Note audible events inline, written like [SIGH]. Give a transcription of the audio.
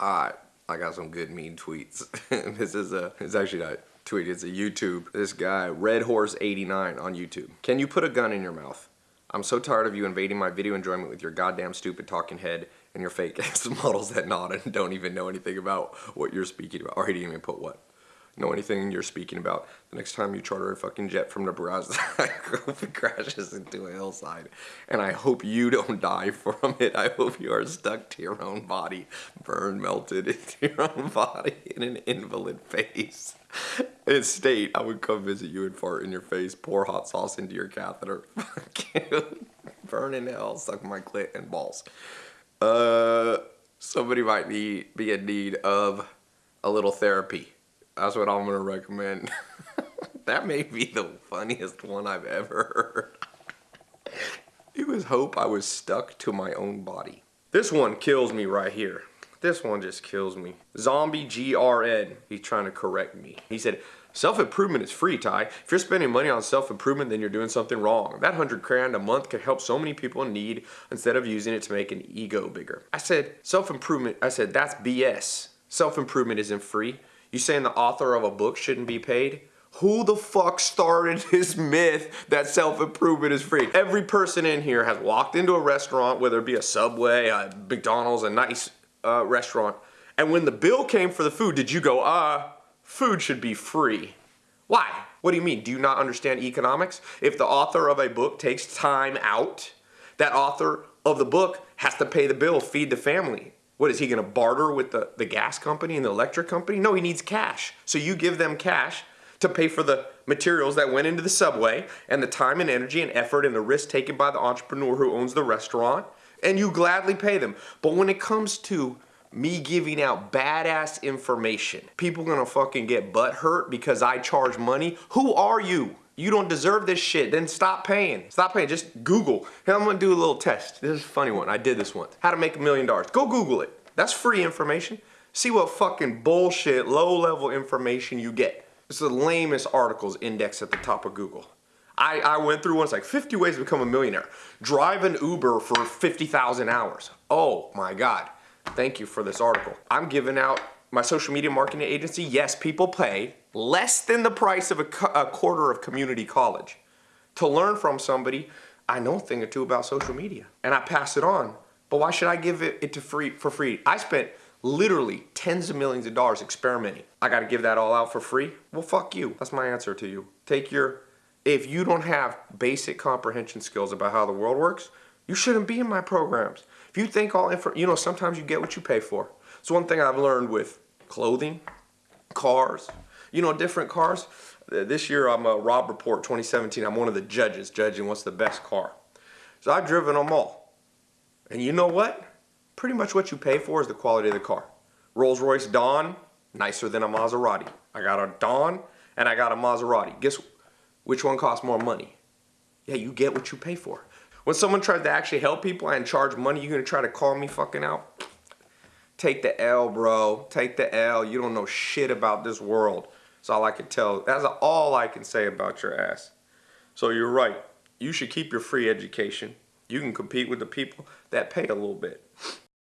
Alright, I got some good mean tweets. [LAUGHS] this is a, it's actually not tweet, it's a YouTube. This guy, Red Horse 89 on YouTube. Can you put a gun in your mouth? I'm so tired of you invading my video enjoyment with your goddamn stupid talking head and your fake [LAUGHS] ass models that nod and don't even know anything about what you're speaking about. Or he didn't even put what know anything you're speaking about. The next time you charter a fucking jet from Nebraska, [LAUGHS] I hope it crashes into a hillside. And I hope you don't die from it. I hope you are stuck to your own body, burned, melted into your own body in an invalid face. In state, I would come visit you and fart in your face, pour hot sauce into your catheter. [LAUGHS] Fucking burn in hell, suck my clit and balls. Uh, somebody might need, be in need of a little therapy. That's what I'm gonna recommend. [LAUGHS] that may be the funniest one I've ever heard. it was hope I was stuck to my own body. This one kills me right here. This one just kills me. Zombie GRN, he's trying to correct me. He said, Self-improvement is free, Tai. If you're spending money on self-improvement, then you're doing something wrong. That hundred grand a month could help so many people in need instead of using it to make an ego bigger. I said, self-improvement, I said, that's BS. Self-improvement isn't free. You saying the author of a book shouldn't be paid? Who the fuck started [LAUGHS] this myth that self-improvement is free? Every person in here has walked into a restaurant, whether it be a Subway, a McDonald's, a nice uh, restaurant, and when the bill came for the food, did you go, uh, food should be free? Why? What do you mean? Do you not understand economics? If the author of a book takes time out, that author of the book has to pay the bill, feed the family. What is he going to barter with the, the gas company and the electric company? No, he needs cash. So you give them cash to pay for the materials that went into the subway and the time and energy and effort and the risk taken by the entrepreneur who owns the restaurant and you gladly pay them. But when it comes to me giving out badass information, people gonna fucking get butt hurt because I charge money. Who are you? You don't deserve this shit, then stop paying. Stop paying, just Google. Hey, I'm gonna do a little test. This is a funny one, I did this once. How to make a million dollars. Go Google it. That's free information. See what fucking bullshit, low level information you get. It's the lamest articles index at the top of Google. I, I went through one, it's like 50 ways to become a millionaire. Drive an Uber for 50,000 hours. Oh my God. Thank you for this article. I'm giving out my social media marketing agency. Yes, people pay less than the price of a, a quarter of community college to learn from somebody I know a thing or two about social media and I pass it on. But why should I give it, it to free for free? I spent literally tens of millions of dollars experimenting. I got to give that all out for free? Well, fuck you. That's my answer to you. Take your, if you don't have basic comprehension skills about how the world works, you shouldn't be in my programs. If you think all info, you know, sometimes you get what you pay for. It's one thing I've learned with clothing, cars, you know, different cars. This year I'm a Robb Report 2017. I'm one of the judges judging what's the best car. So I've driven them all. And you know what? Pretty much what you pay for is the quality of the car. Rolls-Royce Dawn, nicer than a Maserati. I got a Dawn and I got a Maserati. Guess which one costs more money? Yeah, you get what you pay for. When someone tries to actually help people and charge money, you're gonna try to call me fucking out? Take the L, bro. Take the L. You don't know shit about this world. That's all I can tell. That's all I can say about your ass. So you're right. You should keep your free education. You can compete with the people that pay a little bit.